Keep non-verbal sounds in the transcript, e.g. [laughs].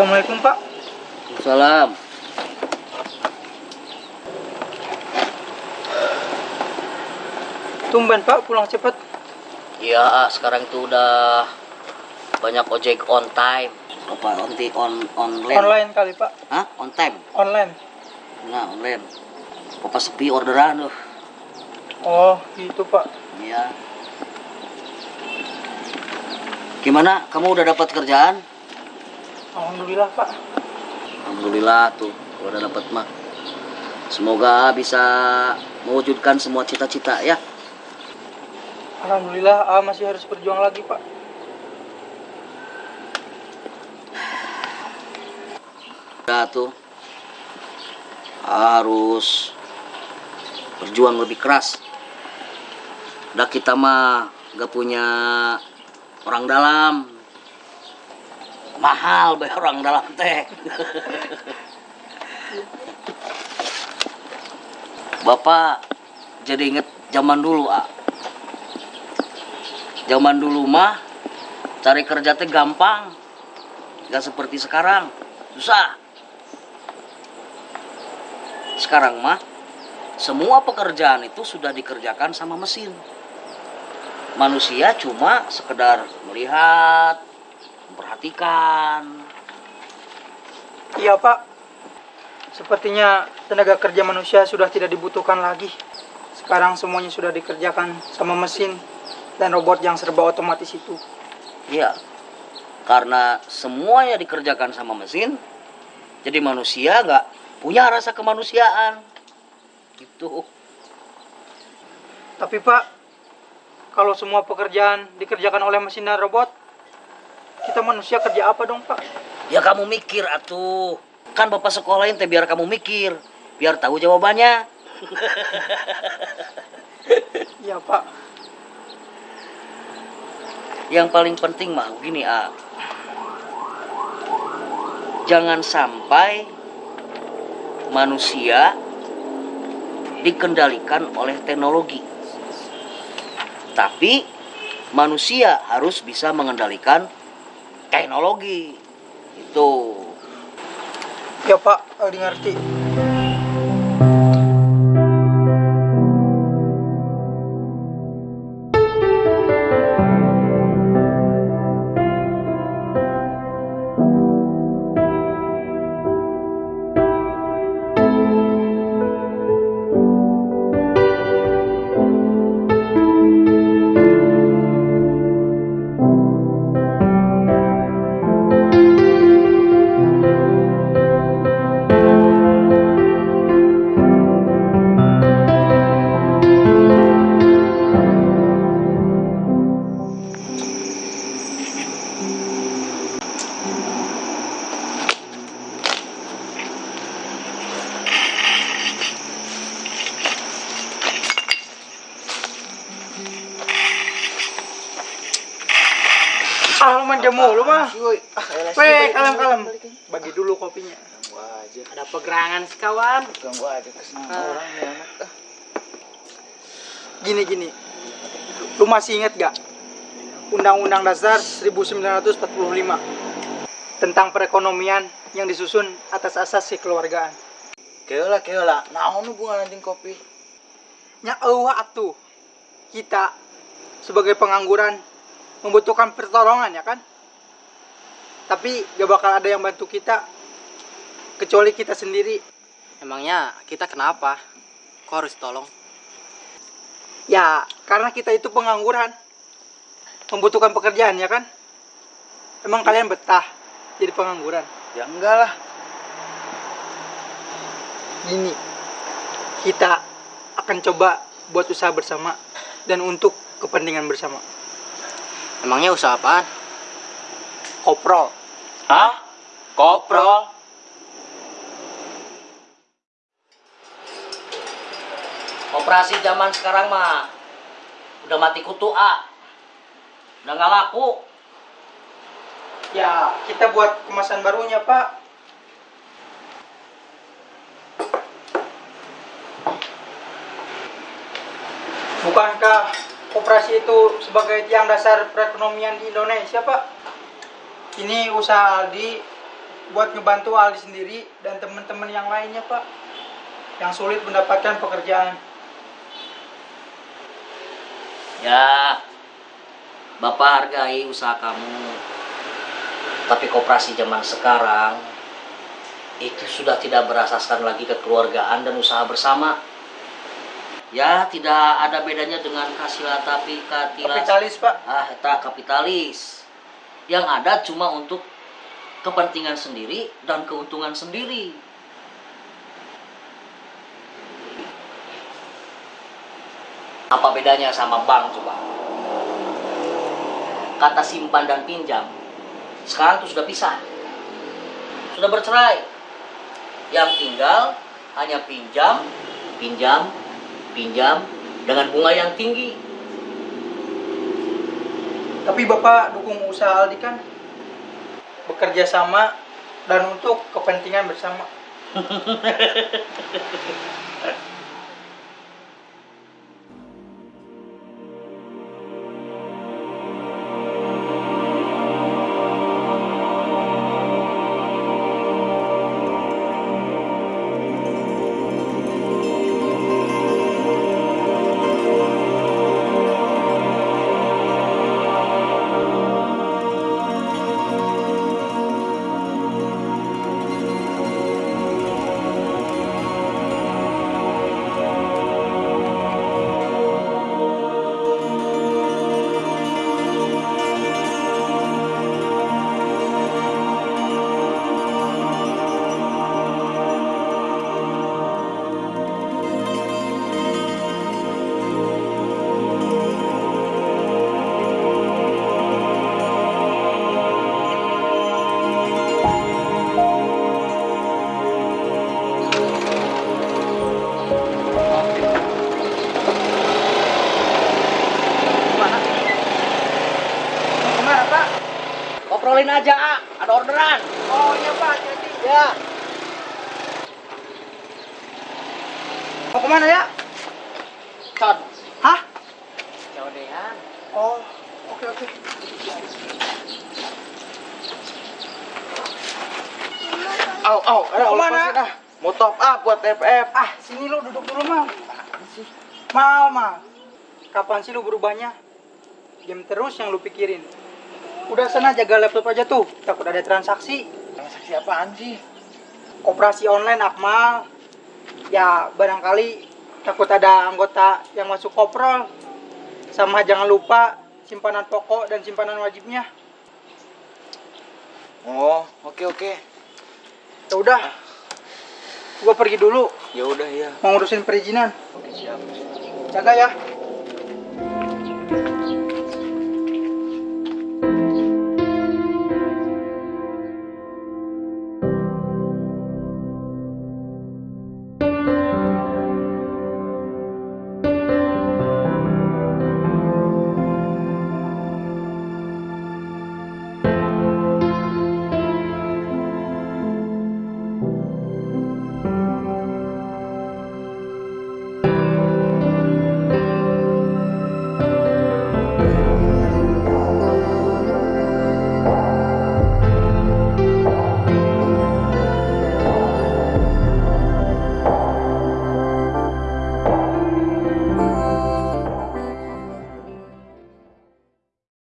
Assalamualaikum Pak. Salam. Tumben Pak pulang cepat. Iya, sekarang itu udah banyak ojek on time. Apa on on online? Online kali Pak. Hah? On time? Online. Nah, online. Papa sepi orderan tuh. Oh gitu Pak. Iya. Gimana? Kamu udah dapat kerjaan? Alhamdulillah Pak. Alhamdulillah tuh, kalau udah dapat mah. Semoga bisa mewujudkan semua cita-cita ya. Alhamdulillah A masih harus berjuang lagi Pak. Udah tuh harus berjuang lebih keras. Udah kita mah gak punya orang dalam. Mahal bayar orang dalam teh. Bapak jadi inget zaman dulu, ah. Zaman dulu mah cari kerja teh gampang. Gak seperti sekarang. Susah. Sekarang mah semua pekerjaan itu sudah dikerjakan sama mesin. Manusia cuma sekedar melihat, memperhatikan. Iya Pak. Sepertinya tenaga kerja manusia sudah tidak dibutuhkan lagi. Sekarang semuanya sudah dikerjakan sama mesin dan robot yang serba otomatis itu. Iya. Karena semuanya dikerjakan sama mesin, jadi manusia nggak punya rasa kemanusiaan. Gitu. Tapi Pak, kalau semua pekerjaan dikerjakan oleh mesin dan robot, kita manusia kerja apa dong Pak? Ya kamu mikir atuh. Kan bapak sekolahin teh biar kamu mikir, biar tahu jawabannya. [laughs] Iya Pak. Yang paling penting mah gini, A. Jangan sampai manusia dikendalikan oleh teknologi. Tapi manusia harus bisa mengendalikan teknologi. Itu. Ya Pak, Aldi ngerti. Ah, lu manja mulu mah. Weh, kalem kalem. Bagi dulu kopinya. Ada pegerangan sekawan. Ganggu aja kesenangan orang nih anak. ah. Gini gini. Lu masih inget gak? Undang-Undang Dasar 1945 tentang perekonomian yang disusun atas asas kekeluargaan. Keola keola. Naon hubungan anjing kopi? Nya eueuh atuh. Kita sebagai pengangguran membutuhkan pertolongan ya kan? Tapi gak bakal ada yang bantu kita kecuali kita sendiri. Emangnya kita kenapa? Kok harus tolong? Ya, karena kita itu pengangguran. Membutuhkan pekerjaan ya kan? Emang kalian betah jadi pengangguran? Ya enggak lah. Gini, kita akan coba buat usaha bersama dan untuk kepentingan bersama. Emangnya usaha apaan? Koprol. Hah? Koprol? Operasi zaman sekarang mah udah mati kutu A. Udah nggak laku. Ya, kita buat kemasan barunya, Pak. Bukankah koperasi itu sebagai tiang dasar perekonomian di Indonesia, Pak? Ini usaha Aldi buat ngebantu Aldi sendiri dan teman-teman yang lainnya pak yang sulit mendapatkan pekerjaan. Ya, Bapak hargai usaha kamu. Tapi koperasi zaman sekarang itu sudah tidak berasaskan lagi kekeluargaan dan usaha bersama. Ya, tidak ada bedanya dengan kasila tapi katila. Kapitalis pak. Ah, tak kapitalis. Yang ada cuma untuk kepentingan sendiri dan keuntungan sendiri. Apa bedanya sama bank coba? Kata simpan dan pinjam. Sekarang tuh sudah pisah. Sudah bercerai. Yang tinggal hanya pinjam, pinjam, pinjam dengan bunga yang tinggi. Tapi bapak dukung usaha Aldi kan bekerja sama dan untuk kepentingan bersama. [laughs] Obrolin aja, ah. ada orderan. Oh iya pak, jadi Ya. mau ke mana ya? Con. Hah? Codean. Oh, oke oke. Au, au, ada Mau ke mana? ah. Mau top up buat FF. Ah, sini lu duduk dulu mal. Mal, mal. Kapan sih lu berubahnya? Game terus yang lu pikirin. Udah sana jaga laptop aja tuh, takut ada transaksi. Transaksi apaan sih? Koperasi online Akmal. Ya, barangkali takut ada anggota yang masuk koprol. Sama jangan lupa simpanan pokok dan simpanan wajibnya. Oh, oke oke. Ya udah. Gua pergi dulu, Ya udah ya. mau ngurusin perizinan. Oke, siap. Jaga ya.